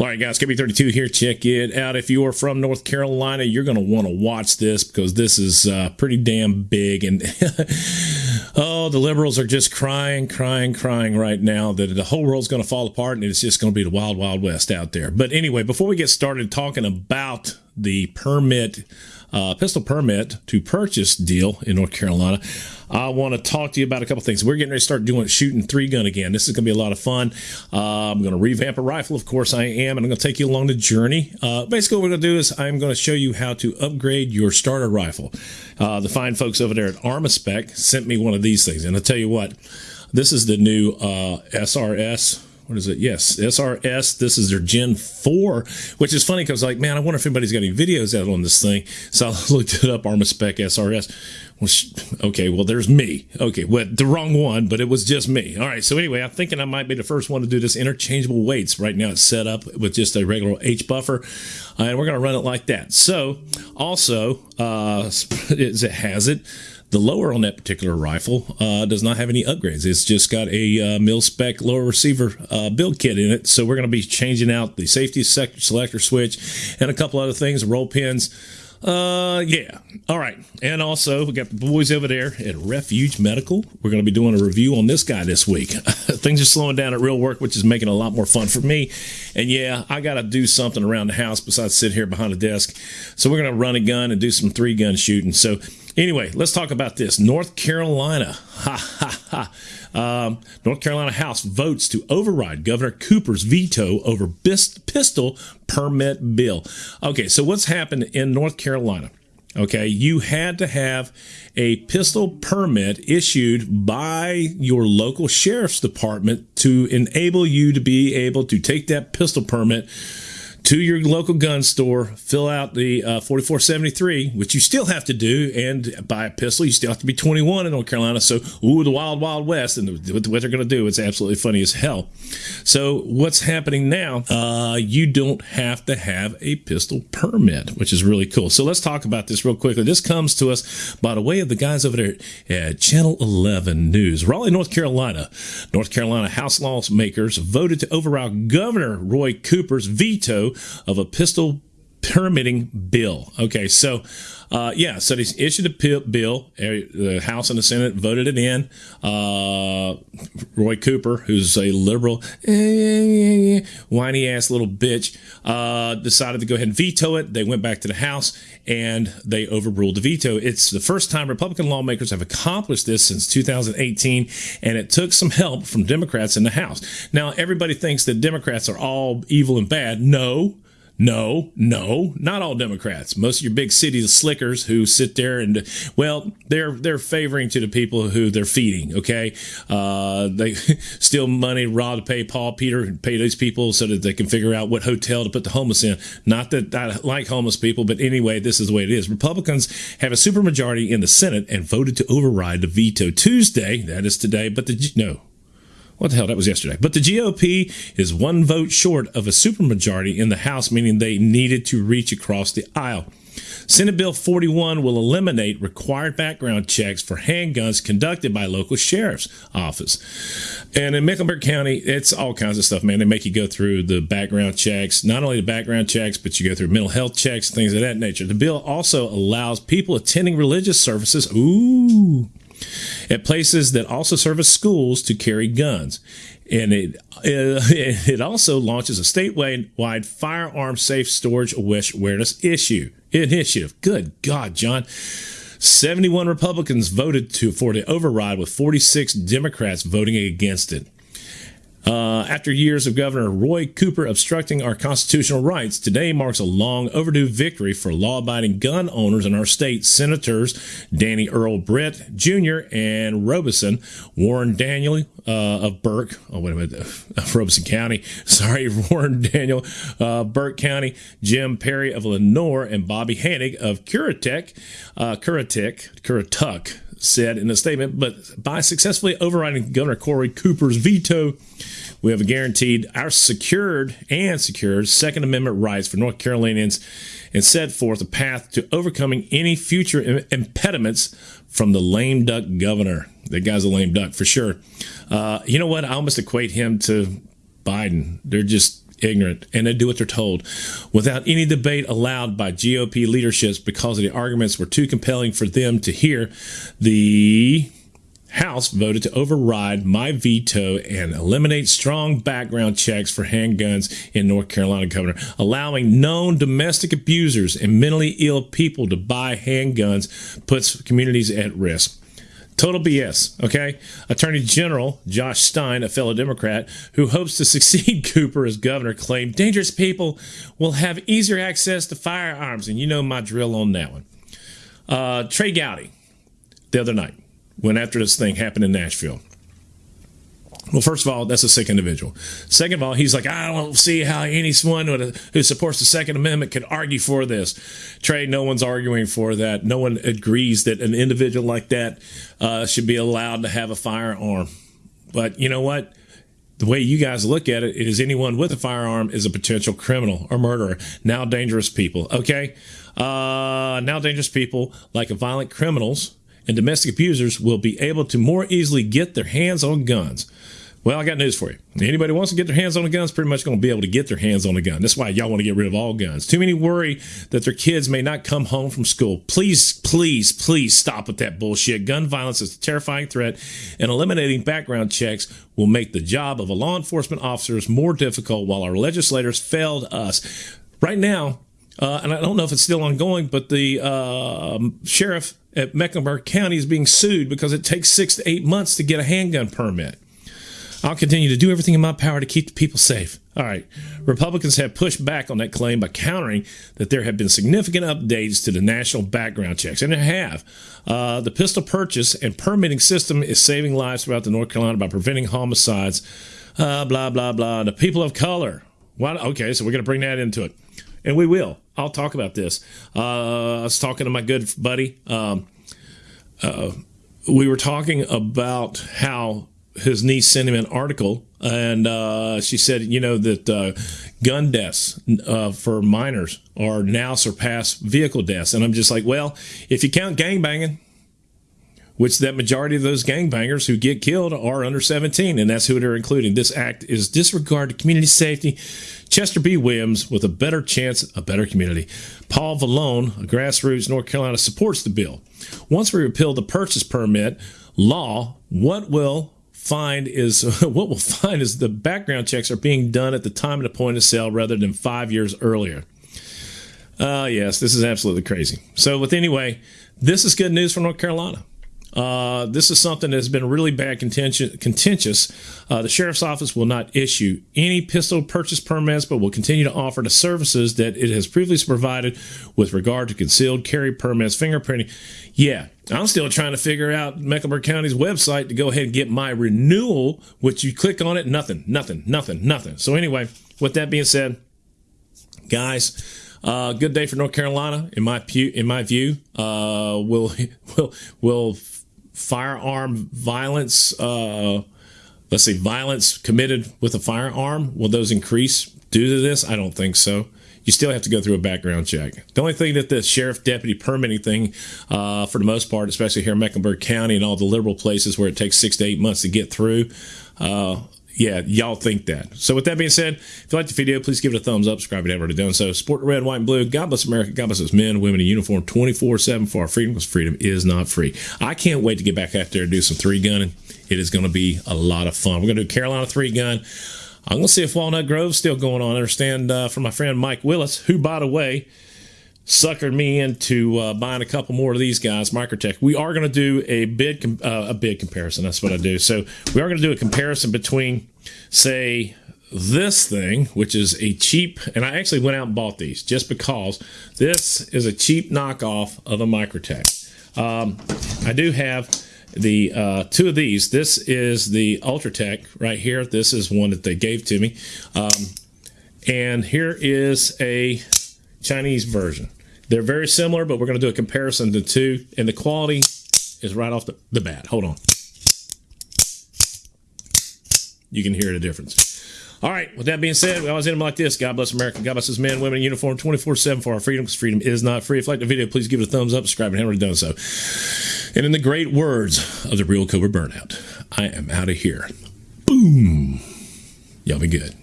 All right, guys, KB32 here. Check it out. If you are from North Carolina, you're going to want to watch this because this is uh, pretty damn big. And oh, the liberals are just crying, crying, crying right now that the whole world's going to fall apart and it's just going to be the wild, wild west out there. But anyway, before we get started talking about the permit uh, pistol permit to purchase deal in North Carolina. I want to talk to you about a couple things. We're getting ready to start doing shooting three gun again. This is going to be a lot of fun. Uh, I'm going to revamp a rifle, of course I am, and I'm going to take you along the journey. Uh, basically, what we're going to do is I'm going to show you how to upgrade your starter rifle. Uh, the fine folks over there at Armaspec sent me one of these things, and I'll tell you what, this is the new uh, SRS what is it? Yes, SRS. This is their Gen 4, which is funny because, like, man, I wonder if anybody's got any videos out on this thing. So I looked it up, Armaspec SRS. Well, okay, well, there's me. Okay, well, the wrong one, but it was just me. All right, so anyway, I'm thinking I might be the first one to do this interchangeable weights. Right now, it's set up with just a regular H buffer, and we're going to run it like that. So, also, uh, it has it the lower on that particular rifle uh, does not have any upgrades. It's just got a uh, mil spec lower receiver uh, build kit in it. So we're going to be changing out the safety sector selector switch and a couple other things, roll pins. Uh, yeah. All right. And also, we got the boys over there at Refuge Medical. We're going to be doing a review on this guy this week. Things are slowing down at real work, which is making a lot more fun for me. And yeah, I got to do something around the house besides sit here behind a desk. So we're going to run a gun and do some three gun shooting. So Anyway, let's talk about this. North Carolina. Ha ha ha. Um, North Carolina House votes to override Governor Cooper's veto over pistol permit bill. Okay, so what's happened in North Carolina? Okay, you had to have a pistol permit issued by your local sheriff's department to enable you to be able to take that pistol permit to your local gun store, fill out the uh, 4473, which you still have to do, and buy a pistol. You still have to be 21 in North Carolina. So, ooh, the wild, wild west, and what they're going to do, it's absolutely funny as hell. So, what's happening now? Uh, you don't have to have a pistol permit, which is really cool. So, let's talk about this real quickly. This comes to us by the way of the guys over there at Channel 11 News, Raleigh, North Carolina. North Carolina House lawmakers voted to override Governor Roy Cooper's veto of a pistol permitting bill. Okay, so uh, yeah, so they issued a bill. The House and the Senate voted it in. Uh, Roy Cooper, who's a liberal, whiny ass little bitch, uh, decided to go ahead and veto it. They went back to the House and they overruled the veto. It's the first time Republican lawmakers have accomplished this since 2018, and it took some help from Democrats in the House. Now, everybody thinks that Democrats are all evil and bad. No. No, no, not all Democrats. Most of your big city slickers who sit there and, well, they're they're favoring to the people who they're feeding. Okay, uh, they steal money, rob to pay Paul Peter, pay these people so that they can figure out what hotel to put the homeless in. Not that I like homeless people, but anyway, this is the way it is. Republicans have a supermajority in the Senate and voted to override the veto Tuesday. That is today, but the no, what the hell? That was yesterday. But the GOP is one vote short of a supermajority in the House, meaning they needed to reach across the aisle. Senate Bill 41 will eliminate required background checks for handguns conducted by local sheriff's office. And in Mecklenburg County, it's all kinds of stuff, man. They make you go through the background checks, not only the background checks, but you go through mental health checks, things of that nature. The bill also allows people attending religious services, ooh, at places that also serve as schools to carry guns. And it, uh, it also launches a statewide firearm safe storage wish awareness issue initiative. Good God, John. 71 Republicans voted to for the override with 46 Democrats voting against it. Uh, after years of Governor Roy Cooper obstructing our constitutional rights, today marks a long overdue victory for law abiding gun owners in our state. Senators Danny Earl Britt Jr. and Robeson, Warren Daniel uh, of Burke, oh, wait a minute, of Robeson County, sorry, Warren Daniel, uh, Burke County, Jim Perry of Lenoir, and Bobby Hanig of Currituck, uh, Currituck, Currituck, said in a statement, but by successfully overriding Governor Corey Cooper's veto, we have guaranteed our secured and secured Second Amendment rights for North Carolinians and set forth a path to overcoming any future impediments from the lame duck governor. That guy's a lame duck for sure. Uh, you know what? I almost equate him to Biden. They're just ignorant, and they do what they're told without any debate allowed by GOP leaderships because the arguments were too compelling for them to hear. The House voted to override my veto and eliminate strong background checks for handguns in North Carolina, Governor, allowing known domestic abusers and mentally ill people to buy handguns puts communities at risk. Total BS, okay? Attorney General Josh Stein, a fellow Democrat who hopes to succeed Cooper as governor, claimed dangerous people will have easier access to firearms. And you know my drill on that one. Uh, Trey Gowdy, the other night, went after this thing happened in Nashville. Well, first of all, that's a sick individual. Second of all, he's like, I don't see how anyone who supports the Second Amendment could argue for this. Trey, no one's arguing for that. No one agrees that an individual like that uh, should be allowed to have a firearm. But you know what? The way you guys look at it is anyone with a firearm is a potential criminal or murderer. Now dangerous people. Okay. Uh, now dangerous people like violent criminals and domestic abusers will be able to more easily get their hands on guns. Well, I got news for you. Anybody wants to get their hands on a gun is pretty much going to be able to get their hands on a gun. That's why y'all want to get rid of all guns. Too many worry that their kids may not come home from school. Please, please, please stop with that bullshit. Gun violence is a terrifying threat, and eliminating background checks will make the job of a law enforcement officers more difficult while our legislators failed us. Right now, uh, and I don't know if it's still ongoing, but the uh, sheriff at Mecklenburg County is being sued because it takes six to eight months to get a handgun permit. I'll continue to do everything in my power to keep the people safe. All right. Republicans have pushed back on that claim by countering that there have been significant updates to the national background checks, and there have. Uh, the pistol purchase and permitting system is saving lives throughout the North Carolina by preventing homicides. Uh, blah blah blah. The people of color. Why, okay, so we're going to bring that into it, and we will. I'll talk about this. Uh, I was talking to my good buddy. Um, uh, we were talking about how his niece sent him an article, and uh, she said, you know, that uh, gun deaths uh, for minors are now surpass vehicle deaths. And I'm just like, well, if you count gangbanging, which that majority of those gangbangers who get killed are under 17, and that's who they're including. This act is disregard to community safety. Chester B. Williams, with a better chance, a better community. Paul Valone, a grassroots North Carolina, supports the bill. Once we repeal the purchase permit law, what will find is what we'll find is the background checks are being done at the time of the point of sale rather than five years earlier. Uh, yes, this is absolutely crazy. So, with anyway, this is good news for North Carolina. Uh, this is something that has been really bad contentious. Uh, the sheriff's office will not issue any pistol purchase permits, but will continue to offer the services that it has previously provided with regard to concealed carry permits, fingerprinting. Yeah, I'm still trying to figure out Mecklenburg County's website to go ahead and get my renewal, which you click on it, nothing, nothing, nothing, nothing. So, anyway, with that being said, guys, uh, good day for North Carolina, in my pu- in my view. Uh, will we'll, will firearm violence, uh, let's say violence committed with a firearm, will those increase due to this? I don't think so. You still have to go through a background check. The only thing that the sheriff deputy permitting thing, uh, for the most part, especially here in Mecklenburg County and all the liberal places where it takes six to eight months to get through, uh, yeah, y'all think that. So with that being said, if you like the video, please give it a thumbs up. Subscribe if you haven't already done so. Support red, white, and blue. God bless America. God bless us men, women in uniform 24-7 for our freedom because freedom is not free. I can't wait to get back out there and do some three gunning. It is going to be a lot of fun. We're going to do Carolina three gun. I'm going to see if Walnut Grove's still going on. I understand uh, from my friend Mike Willis, who, by the way, suckered me into uh, buying a couple more of these guys, Microtech. We are going to do a bid uh, a bid comparison. That's what I do. So we are going to do a comparison between, say, this thing, which is a cheap, and I actually went out and bought these just because this is a cheap knockoff of a Microtech. Um, I do have the uh, two of these. This is the Ultratech right here. This is one that they gave to me. Um, and here is a Chinese version. They're very similar, but we're going to do a comparison the two, and the quality is right off the, the bat. Hold on. You can hear the difference. All right, with that being said, we always end them like this. God bless America. God bless his men, women in uniform 24 7 for our freedom because freedom is not free. If you like the video, please give it a thumbs up, subscribe, and haven't already done so. And in the great words of the real Cobra Burnout, I am out of here. Boom. Y'all be good.